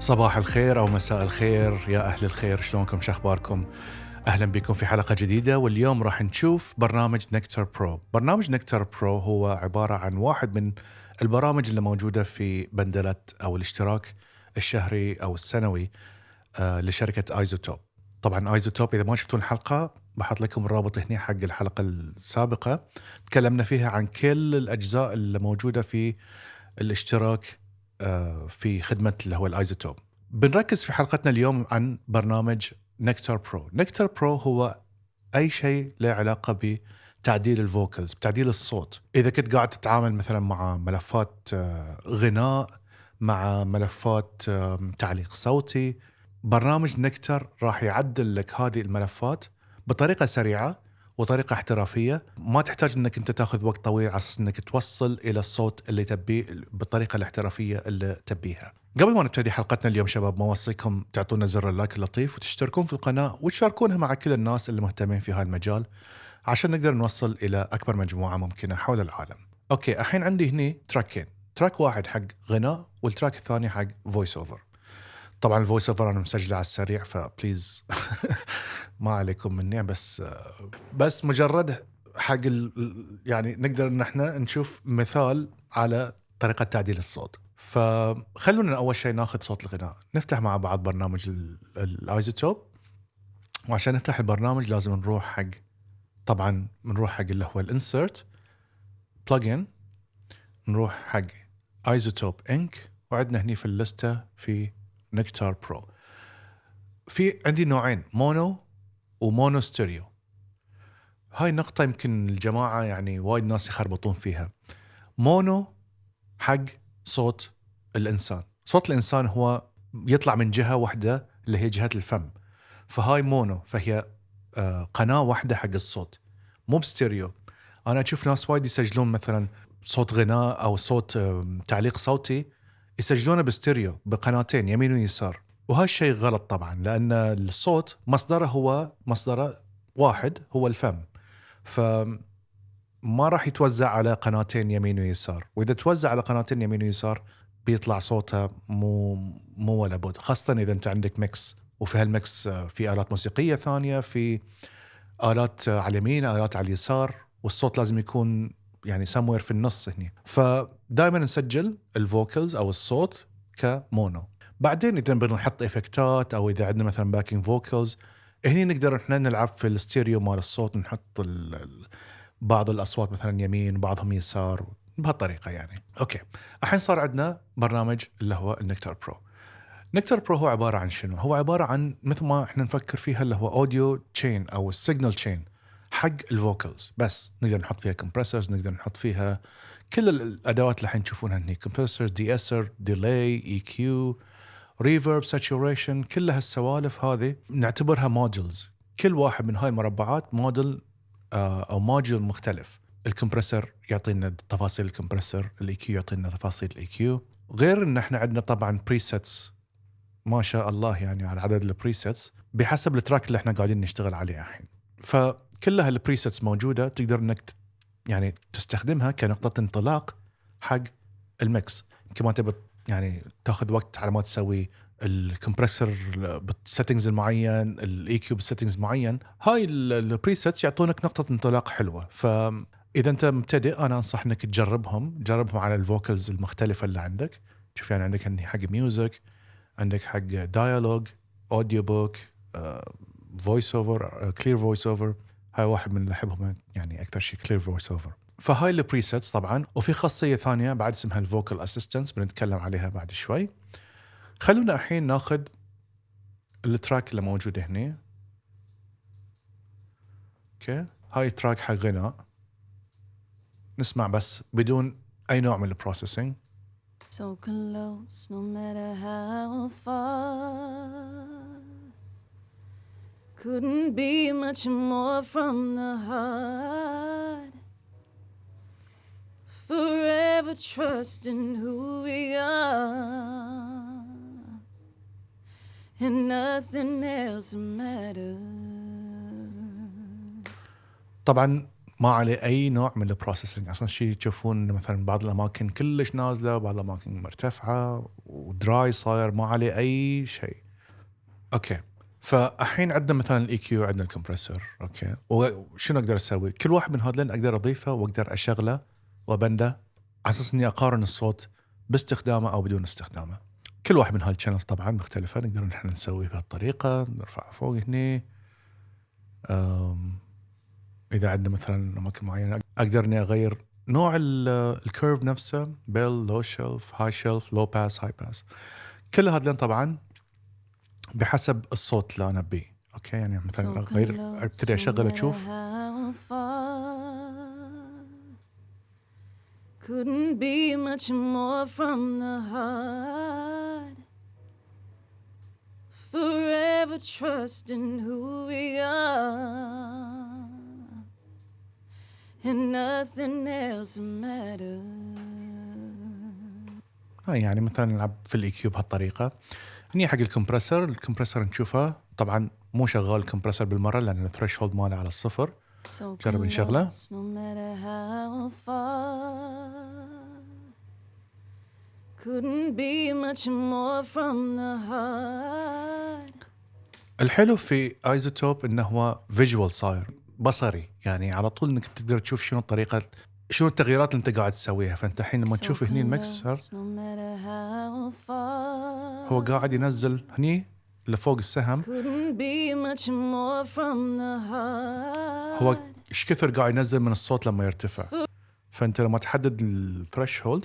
صباح الخير أو مساء الخير. يا أهل الخير شلونكم؟ شخباركم أهلا بكم في حلقة جديدة واليوم راح نشوف برنامج Nectar Pro برنامج Nectar Pro هو عبارة عن واحد من البرامج اللي موجودة في bundle أو الاشتراك الشهري أو السنوي آه لشركة iZotope طبعا iZotope إذا ما شفتون الحلقة بحط لكم الرابط هنا حق الحلقة السابقة. تكلمنا فيها عن كل الأجزاء اللي موجودة في الاشتراك في خدمة اللي هو ال iZotope. بنركز في حلقتنا اليوم عن برنامج Nectar Pro Nectar Pro هو أي شيء له علاقة بتعديل ال vocals بتعديل الصوت. إذا كنت قاعد تتعامل مثلا مع ملفات آه، غناء مع ملفات آه، تعليق صوتي برنامج Nectar راح يعدل لك هذه الملفات بطريقة سريعة وطريقة احترافية ما تحتاج إنك أنت تأخذ وقت طويل على أساس إنك توصل إلى الصوت اللي تبيه بالطريقة الاحترافية اللي تبيها. قبل ما نبتدي حلقتنا اليوم شباب ما اوصيكم تعطونا زر ال like اللطيف وتشتركون في القناة وتشاركونها مع كل الناس اللي مهتمين في هذا المجال عشان نقدر نوصل إلى أكبر مجموعة ممكنة حول العالم. okay الحين عندي هني تراكين، track واحد حق غناء وال track الثاني حق voice over. طبعا ال voice over أنا مسجلة على السريع ف please ما عليكم مني بس بس مجرد حق يعني نقدر إن إحنا نشوف مثال على طريقة تعديل الصوت. فخلونا أول شيء ناخذ صوت الغناء. نفتح مع بعض برنامج ال iZotope وعشان نفتح البرنامج لازم نروح حق طبعا بنروح حق اللي هو ال insert plug-in نروح حق iZotope Inc وعندنا هني في اللستة في Nectar Pro في عندي نوعين mono و mono stereo هاي النقطة يمكن الجماعة يعني وايد ناس يخربطون فيها. mono حق صوت الإنسان. صوت الإنسان هو يطلع من جهة واحدة اللي هي جهة الفم. فهاي mono فهي آه، قناة واحدة حق الصوت. مو بستيريو. أنا أشوف ناس وايد يسجلون مثلا صوت غناء أو صوت تعليق صوتي يسجلونه بستيريو بقناتين يمين ويسار. وهالشيء غلط طبعا لأن الصوت مصدره هو مصدره واحد هو الفم. ف ما راح يتوزع على قناتين يمين ويسار. وإذا توزع على قناتين يمين ويسار بيطلع صوته مو مو ولا بد. خاصة إذا أنت عندك mix. وفي هال mix في آلات موسيقية ثانية في آلات على اليمين آلات على اليسار. والصوت لازم يكون يعني سموير في النص هنا فدائما نسجل ال vocals أو الصوت ك mono. بعدين إذا بنحط effect ات أو إذا عندنا مثلا backing vocals هني نقدر إحنا نلعب في الستيريو مال الصوت نحط بعض الأصوات مثلا يمين وبعضهم يسار بهالطريقة يعني. أوكي. الحين صار عندنا برنامج اللي هو النكتر Pro. Nectar Pro هو عبارة عن شنو؟ هو عبارة عن مثل ما إحنا نفكر فيها اللي هو audio chain أو ال signal chain حق ال vocals بس نقدر نحط فيها compressors نقدر نحط فيها كل الأدوات اللي الحين تشوفونها هني compressors de-esser delay EQ reverb saturation كل هالسوالف هذه نعتبرها modules كل واحد من هاي المربعات module آه، أو module مختلف. ال compressor يعطينا تفاصيل ال compressor ال EQ يعطينا تفاصيل ال EQ غير إن إحنا عندنا طبعا presets ما شاء الله يعني على عدد ال presets بحسب ال track اللي إحنا قاعدين نشتغل عليه الحين. فكلها ال presets موجودة تقدر إنك يعني تستخدمها كنقطة انطلاق حق ال mix. يمكن ما تبي يعني تاخذ وقت على ما تسوي ال compressor بال settings المعين ال EQ بال settings معين. هاي ال presets يعطونك نقطة انطلاق حلوة. فاذا أنت مبتدئ أنا أنصح إنك تجربهم. جربهم على ال vocals المختلفة اللي عندك. شوف يعني عندك حق music عندك حق dialogue audiobook voice over clear voice over هاي واحد من اللي أحبهم يعني أكثر شيء clear voice over فهاي ال presets طبعا وفي خاصية ثانية بعد اسمها ال vocal assistance بنتكلم عليها بعد شوي. خلونا الحين ناخذ ال track اللي موجود هنا okay؟ هاي track حق غناء. نسمع بس بدون أي نوع من ال processing So close no matter how far. Couldn't be much more from the heart. Forever trusting who we are, and nothing else matters. طبعا ما عليه أي نوع من البروسيسنج أصلا شيء تشوفون مثلا بعض الأماكن كلش نازلة بعض الأماكن مرتفعة ودراي صاير ما عليه أي شيء. Okay. فالحين عندنا مثلا ال EQ عندنا ال compressor okay. وشنو أقدر أسوي؟ كل واحد من هذول أقدر أضيفه وأقدر أشغله. وبنده على أساس إني أقارن الصوت باستخدامه أو بدون استخدامه. كل واحد من هال channels طبعا مختلفة نقدر نحن نسوي بهالطريقة نرفعه فوق هني. إذا عندنا مثلا أماكن معينة أقدر إني أغير نوع ال curve نفسه bell low shelf high shelf low pass high pass كل هذول طبعا بحسب الصوت اللي أنا أبيه. أوكي؟ يعني مثلا أغير أبتدي أشغل أشوف. Couldn't be much more from the heart. Forever trusting who we are. And nothing else matters. هاي يعني مثلا نلعب في ال EQ بهالطريقة هني حق ال compressor ال compressor نشوفه طبعا مو شغال ال compressor بالمرة لأن ال threshold ماله على الصفر So جرب نشغله. close, no matter how far. Couldn't be much more from the heart. الحلو في iZotope إنه هو visual صاير بصري يعني على طول إنك تقدر تشوف شنو الطريقة شنو التغييرات اللي أنت قاعد تسويها فأنت الحين لما تشوف هني المكسر. هو قاعد ينزل هني لفوق السهم. هو إيش كثر قاعد ينزل من الصوت لما يرتفع. فأنت لما تحدد الثريش هولد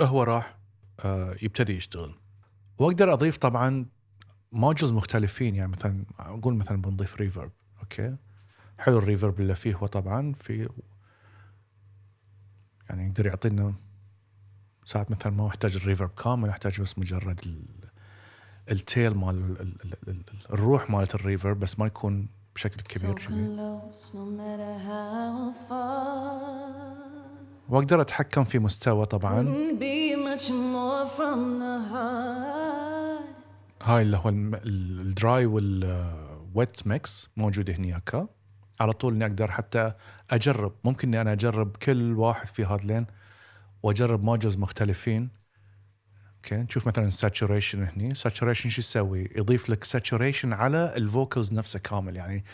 هو راح آه، يبتدي يشتغل. وأقدر أضيف طبعا ماجلز مختلفين يعني مثلا أقول مثلا بنضيف ريفرب Okay؟ حلو ال reverb اللي فيه هو طبعا في يعني يقدر يعطينا ساعات مثلا ما يحتاج ال reverb كامل يحتاج بس مجرد ال tail مال ال- ال- ال- ال- الروح مالت ال reverb بس ما يكون بشكل كبير. واقدر أتحكم في مستوى طبعا. هاي اللي هو ال dry وال wet mix موجود هناك على طول إني أقدر حتى أجرب. ممكن إني أنا أجرب كل واحد في هذلين وأجرب modules مختلفين. okay نشوف مثلا saturation هني. saturation شو يسوي؟ يضيف لك saturation على ال vocals نفسه كامل. يعني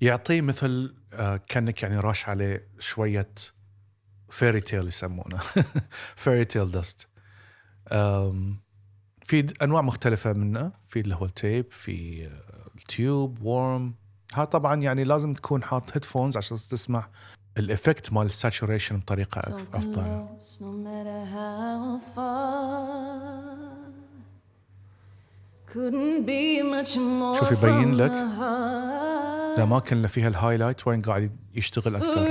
يعطيه مثل آه كأنك يعني راش عليه شوية fairy tale يسمونه. fairy tale dust في أنواع مختلفة منه. في اللي هو ال tape في آه، ال tube warm ها طبعا يعني لازم تكون حاط headphones عشان تسمع ال effect مال ال saturation بطريقة أفضل. شوف يبين لك. الاماكن اللي فيها ال highlight وين قاعد يشتغل أكثر.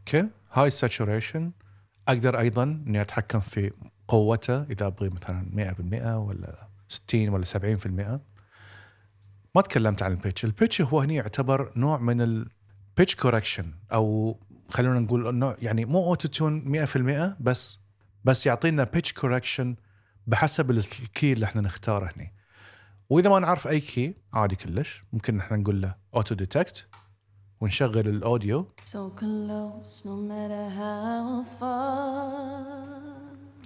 Okay هاي saturation أقدر أيضا إني أتحكم في قوته إذا أبغي مثلا 100% ولا 60 ولا 70% ما تكلمت عن ال pitch. ال pitch هو هنا يعتبر نوع من ال pitch correction أو خلونا نقول انه يعني مو auto-tune 100% بس بس يعطينا pitch correction بحسب ال key اللي إحنا نختاره هنا وإذا ما نعرف أي key عادي كلش. ممكن إحنا نقول له auto detect ونشغل ال audio So close, no matter how far.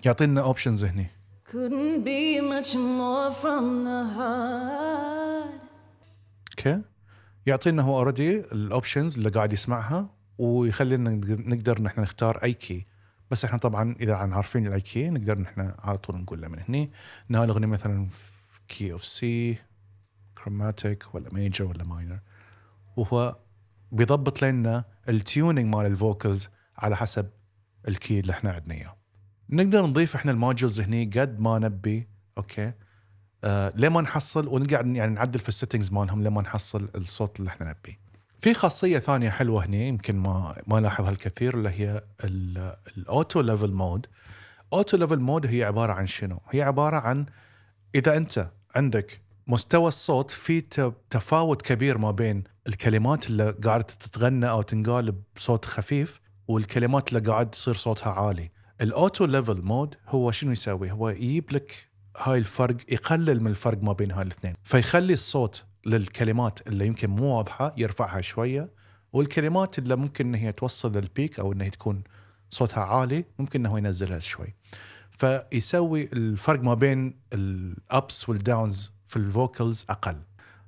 يعطينا options هني. Couldn't be much more from the heart. Okay يعطينا هو already ال options اللي قاعد يسمعها ويخلينا نقدر- نحن نختار أي key بس إحنا طبعا إذا عن عارفين ال أي key نقدر نحن على طول نقول له من هني. ان الأغنية مثلا key of C chromatic ولا major ولا minor وهو بيضبط لنا ال tuning مال ال vocals على حسب ال key اللي إحنا عندنا إياه. نقدر نضيف إحنا ال modules هني قد ما نبي okay آه لما نحصل ونقعد يعني نعدل في ال settings مالهم لما نحصل الصوت اللي إحنا نبيه. في خاصية ثانية حلوة هنا يمكن ما ما لاحظها الكثير اللي هي ال auto level mode. auto level mode هي عبارة عن شنو؟ هي عبارة عن إذا أنت عندك مستوى الصوت في تفاوت كبير ما بين الكلمات اللي قاعدة تتغنى أو تنقال بصوت خفيف والكلمات اللي قاعد تصير صوتها عالي. ال auto level mode هو شنو يسوي هو يجيب لك هاي الفرق يقلل من الفرق ما بين هاي الاثنين فيخلي الصوت للكلمات اللي يمكن مو واضحة يرفعها شوية والكلمات اللي ممكن ان هي توصل لل peak أو إنها تكون صوتها عالي ممكن إنه ينزلها شوي. فيسوي الفرق ما بين ال ups وال downs في ال vocals أقل.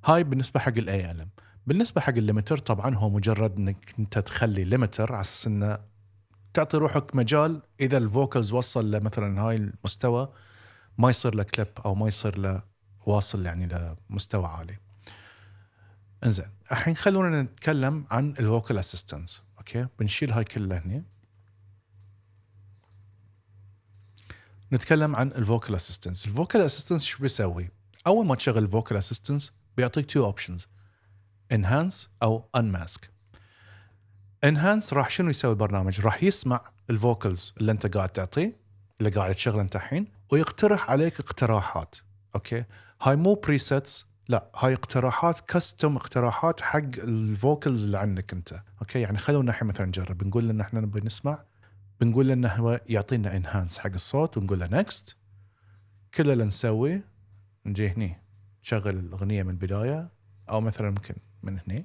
هاي بالنسبة حق ال ALM بالنسبة حق ال limiter طبعا هو مجرد إنك أنت تخلي limiter على أساس إنه تعطي روحك مجال إذا ال vocals وصل لمثلا هاي المستوى ما يصير له كليب أو ما يصير له واصل يعني لمستوى عالي. إنزين الحين خلونا نتكلم عن ال vocal assistant okay؟ بنشيل هاي كلها هني. نتكلم عن ال vocal assistant ال vocal assistant شو بيسوي؟ أول ما تشغل ال vocal assistant بيعطيك two options enhance أو unmask enhance راح شنو يسوي البرنامج؟ راح يسمع ال vocals اللي انت قاعد تعطيه اللي قاعد تشغله انت الحين ويقترح عليك اقتراحات okay؟ هاي مو presets لا هاي اقتراحات custom اقتراحات حق ال vocals اللي عندك انت okay؟ يعني خلونا الحين مثلا نجرب. نقول ان إحنا نبي نسمع بنقول له إنه هو يعطينا enhance حق الصوت ونقول له next كل اللي نسويه نجي هني نشغل الأغنية من البداية أو مثلا ممكن من هني.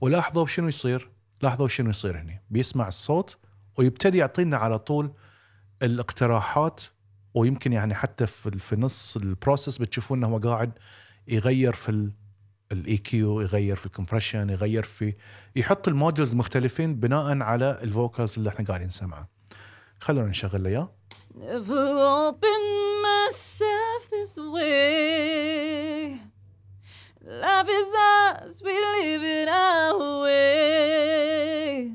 ولاحظوا شنو يصير؟ لاحظوا شنو يصير هني بيسمع الصوت ويبتدي يعطينا على طول الاقتراحات ويمكن يعني حتى في في نص ال process بتشوفون إنه هو قاعد يغير في ال EQ يغير في ال compression يغير في يحط ال modules مختلفين بناء على ال vocals اللي إحنا قاعدين نسمعه خلونا نشغل له إياه Never open myself this way. Life is ours, we live it our way.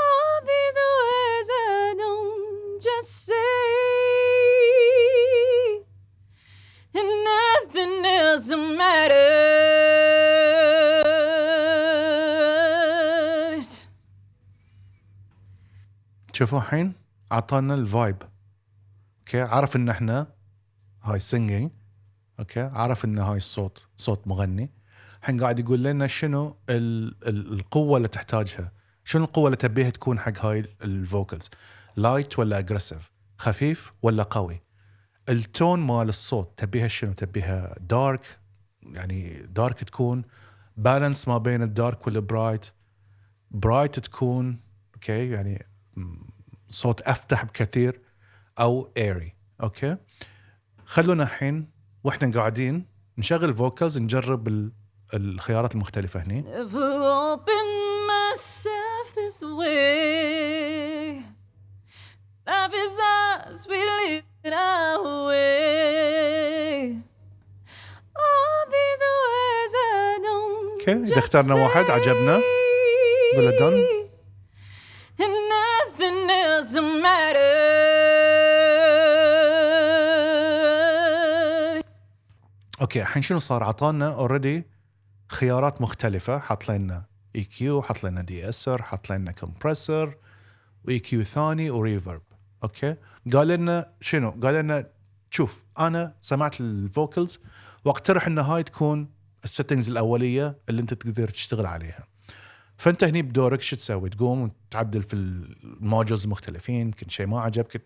All these words I don't just say, and nothing else matters. شوفوا الحين اعطانا ال vibe okay عرف ان إحنا هاي singing okay؟ عرف ان هاي الصوت صوت مغني. الحين قاعد يقول لنا شنو ال ال القوة اللي تحتاجها. شنو القوة اللي تبيها تكون حق هاي ال vocals؟ light ولا aggressive خفيف ولا قوي؟ ال tone مال الصوت تبيها شنو؟ تبيها dark يعني dark تكون balance ما بين ال dark وال bright bright تكون okay؟ يعني صوت أفتح بكثير أو airy okay؟ خلونا الحين وإحنا قاعدين نشغل vocals نجرب ال- الخيارات المختلفة هني. Open myself this way. Life is okay الحين شنو صار؟ عطانا already خيارات مختلفة. حط لنا EQ حط لنا de-esser حط لنا compressor و EQ ثاني و reverb okay؟ قال لنا شنو؟ قال لنا شوف أنا سمعت ال vocals واقترح إن هاي تكون ال settings الأولية اللي أنت تقدر تشتغل عليها. فأنت هني بدورك شو تسوي؟ تقوم وتعدل في ال modules المختلفين يمكن شيء ما عجبك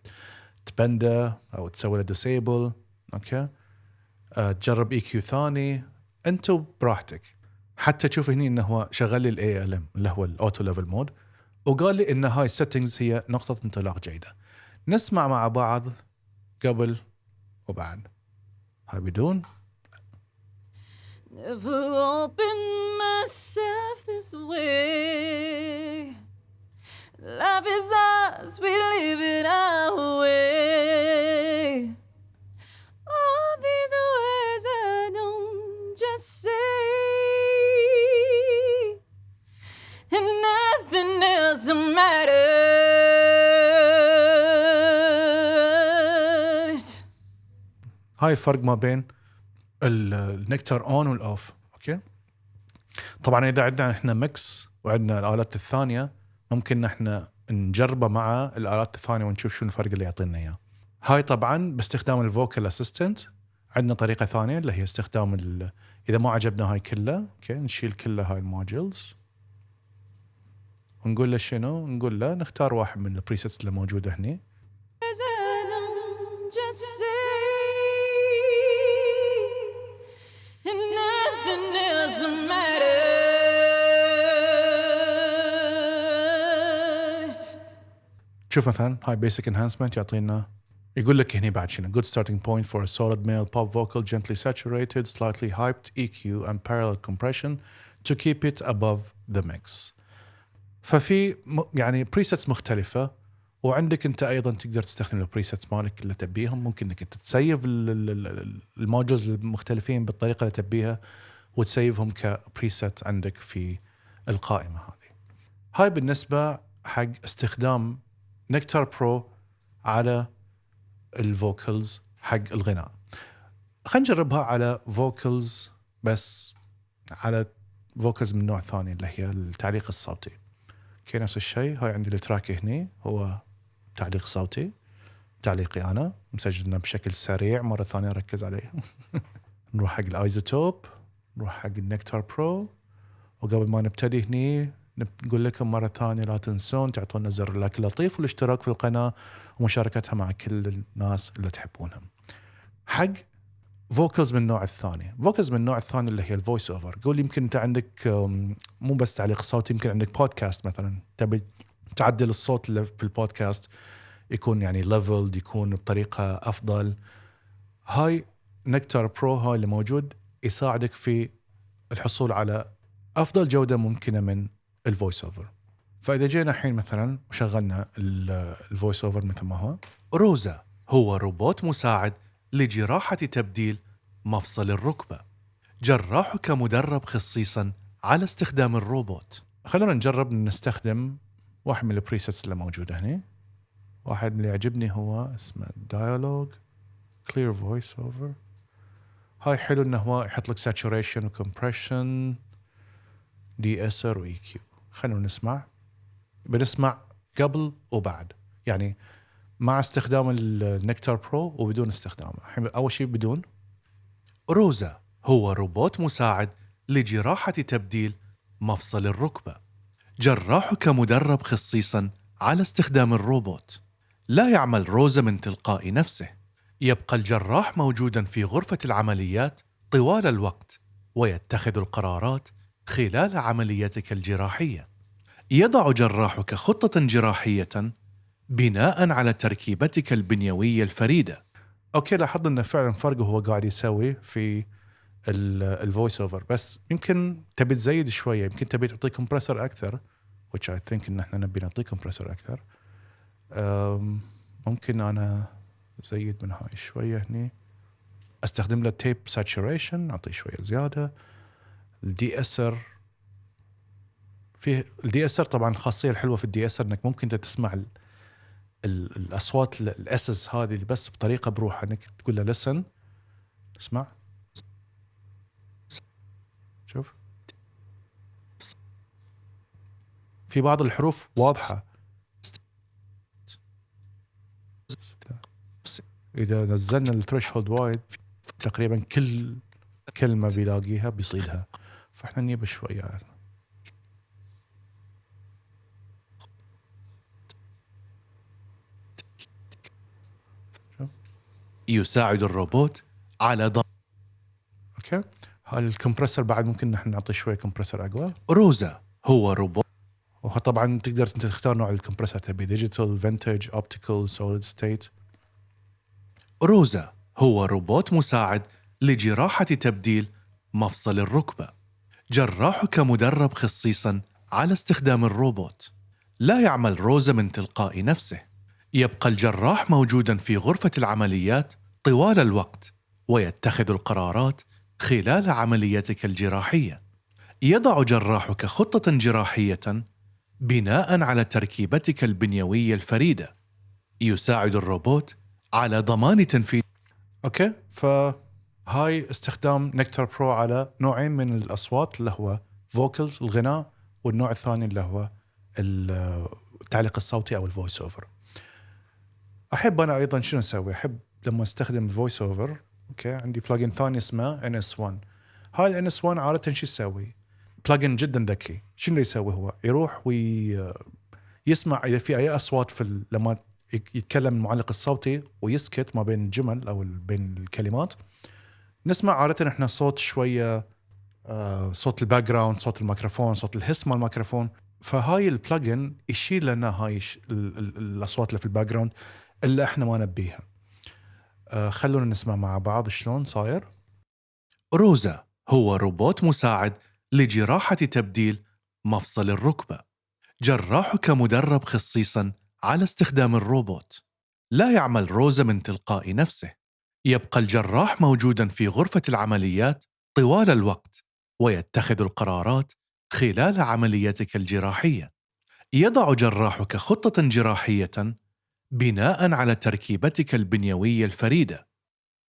تبنده أو تسوي له disable okay؟ تجرب EQ ثاني انت براحتك. حتى تشوف هني إنه هو شغل لي ال ALM اللي هو ال auto level mode وقال لي إن هاي ال settings هي نقطة انطلاق جيدة. نسمع مع بعض قبل وبعد. هاي بدون. Never open myself this way. Life is ours, we live it our way. Matters. هاي الفرق ما بين ال- النكتر اون والاوف أوكي؟ طبعا إذا عندنا إحنا mix وعندنا الآلات الثانية ممكن إحنا نجربه مع الآلات الثانية ونشوف شو الفرق اللي يعطينا إياه. هاي طبعا باستخدام ال vocal assistant عندنا طريقة ثانية اللي هي استخدام إذا ما عجبنا هاي كلها okay؟ نشيل كلها هاي ال modules ونقول له شنو نقول له نختار واحد من ال presets اللي موجوده هني. شوف مثلا هاي basic enhancement يعطينا يقول لك هنا بعد شنو good starting point for a solid male pop vocal gently saturated slightly hyped EQ and parallel compression to keep it above the mix ففي يعني presets مختلفة وعندك انت أيضا تقدر تستخدم ال presets مالك اللي تبيهم. ممكن إنك أنت ت save ال- ال- ال- ال modules المختلفين بالطريقة اللي تبيها وت save هم ك preset عندك في القائمة هذه. هاي بالنسبة حق استخدام Nectar Pro على ال vocals حق الغناء. خلينا نجربها على vocals بس على vocals من نوع ثاني اللي هي التعليق الصوتي. okay نفس الشيء هاي عندي ال track هني هو تعليق صوتي تعليقي أنا مسجلنا بشكل سريع مرة ثانية ركز عليه. نروح حق ال iZotope نروح حق ال Nectar Pro وقبل ما نبتدي هني نقول لكم مرة ثانية لا تنسون تعطونا زر ال like اللطيف والاشتراك في القناة ومشاركتها مع كل الناس اللي تحبونهم. حق vocals من النوع الثاني. vocals من النوع الثاني اللي هي ال voice over قول يمكن أنت عندك مو بس تعليق صوتي يمكن عندك بودكاست مثلا. تبي تعدل الصوت اللي في البودكاست يكون يعني leveled يكون بطريقة أفضل. هاي Nectar Pro هاي اللي موجود يساعدك في الحصول على أفضل جودة ممكنة من ال voice over فإذا جينا الحين مثلا وشغلنا ال voice over مثل ما هو. روزا هو روبوت مساعد لجراحة تبديل مفصل الركبة. جراحك مدرب خصيصا على استخدام الروبوت. خلونا نجرب نستخدم واحد من ال presets اللي موجوده هنا واحد اللي يعجبني هو اسمه dialogue clear voice over هاي حلو إنه هو يحط لك saturation و compression de-esser و EQ خلونا نسمع. بنسمع قبل وبعد. يعني مع استخدام ال Nectar Pro وبدون استخدامه. الحين أول شيء بدون. روزا هو روبوت مساعد لجراحة تبديل مفصل الركبة. جراحك مدرب خصيصا على استخدام الروبوت. لا يعمل روزا من تلقاء نفسه. يبقى الجراح موجودا في غرفة العمليات طوال الوقت ويتخذ القرارات خلال عمليتك الجراحية. يضع جراحك خطة جراحية بناء على تركيبتك البنيوية الفريدة. أوكي لاحظنا انه فعلا فرق هو قاعد يسوي في ال voice over بس يمكن تبي تزيد شوية يمكن تبي تعطي compressor أكثر which I think إن إحنا نبي نعطيه compressor أكثر. ممكن أنا زيد من هاي شوية هني. أستخدم له tape saturation اعطيه شوية زيادة. ال de-esser فيه ال de-esser طبعا الخاصيه الحلوة في ال de-esser إنك ممكن أنت تسمع الأصوات ال S's هذه اللي بس بطريقة بروحها إنك تقول له listen اسمع. شوف. في بعض الحروف واضحة. إذا نزلنا الثريش هولد وايد تقريبا كل كلمة بيلاقيها بيصيدها. فإحنا نجيب شوية. يساعد الروبوت على ضم okay. ال compressor بعد ممكن نحن نعطي شوية compressor أقوى؟ روزا هو روبوت. وطبعا تقدر أنت تختار نوع ال compressor تبي digital vintage optical solid state روزا هو روبوت مساعد لجراحة تبديل مفصل الركبة. جراحك مدرب خصيصا على استخدام الروبوت. لا يعمل روزا من تلقاء نفسه. يبقى الجراح موجودا في غرفة العمليات طوال الوقت ويتخذ القرارات خلال عمليتك الجراحية. يضع جراحك خطة جراحية بناء على تركيبتك البنيوية الفريدة. يساعد الروبوت على ضمان تنفيذ. okay فهاي استخدام Nectar Pro على نوعين من الأصوات اللي هو vocals الغناء والنوع الثاني اللي هو التعليق الصوتي أو ال voice over أحب أنا أيضا شنو أسوي؟ أحب لما أستخدم ال voice over okay؟ عندي plugin ثاني اسمه NS 1 هاي ال NS 1 عادة شو يسوي؟ plugin جدا ذكي. شنو يسوي هو؟ يروح ويسمع إذا في أي أصوات في لما يتكلم المعلق الصوتي ويسكت ما بين الجمل أو بين الكلمات. نسمع عادة إحنا صوت شوية آه، صوت ال background صوت الميكروفون صوت ال hiss مال الميكروفون. فهاي ال plugin يشيل لنا هاي الأصوات اللي في ال background اللي إحنا ما نبيها. آه، خلونا نسمع مع بعض شلون صاير. روزا هو روبوت مساعد لجراحة تبديل مفصل الركبة. جراحك مدرب خصيصا على استخدام الروبوت. لا يعمل روزا من تلقاء نفسه. يبقى الجراح موجودا في غرفة العمليات طوال الوقت ويتخذ القرارات خلال عمليتك الجراحية. يضع جراحك خطة جراحية بناء على تركيبتك البنيوية الفريدة.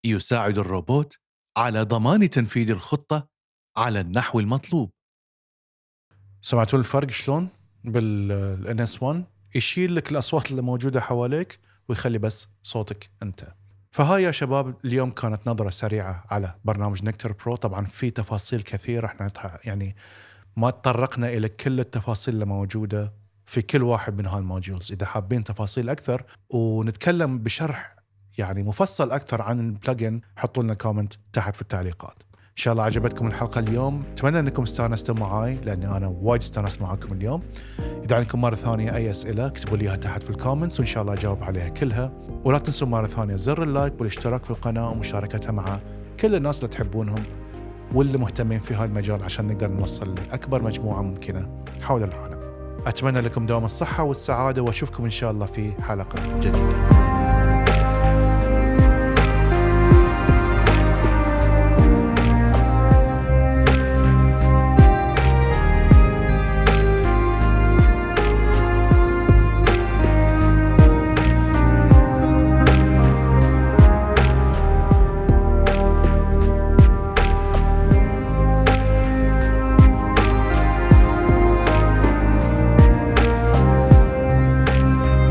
يساعد الروبوت على ضمان تنفيذ الخطة على النحو المطلوب. سمعتوا الفرق شلون؟ بالإن إس 1 يشيل لك الأصوات اللي موجودة حواليك ويخلي بس صوتك أنت. فهاي يا شباب اليوم كانت نظرة سريعة على برنامج Nectar Pro. طبعا في تفاصيل كثيرة إحنا يعني ما تطرقنا إلى كل التفاصيل اللي موجودة. في كل واحد من هال modules إذا حابين تفاصيل أكثر ونتكلم بشرح يعني مفصل أكثر عن ال plugin حطوا لنا comment تحت في التعليقات. إن شاء الله عجبتكم الحلقة اليوم. أتمنى أنكم استانستوا معاي لأني أنا وايد استانست معاكم اليوم. إذا عندكم مرة ثانية أي أسئلة اكتبوا لي إياها تحت في ال comments وإن شاء الله أجاوب عليها كلها. ولا تنسوا مرة ثانية زر ال like والاشتراك في القناة ومشاركتها مع كل الناس اللي تحبونهم واللي مهتمين في هذا المجال عشان نقدر نوصل لأكبر مجموعة ممكنة حول العالم. أتمنى لكم دوام الصحة والسعادة وأشوفكم إن شاء الله في حلقة جديدة.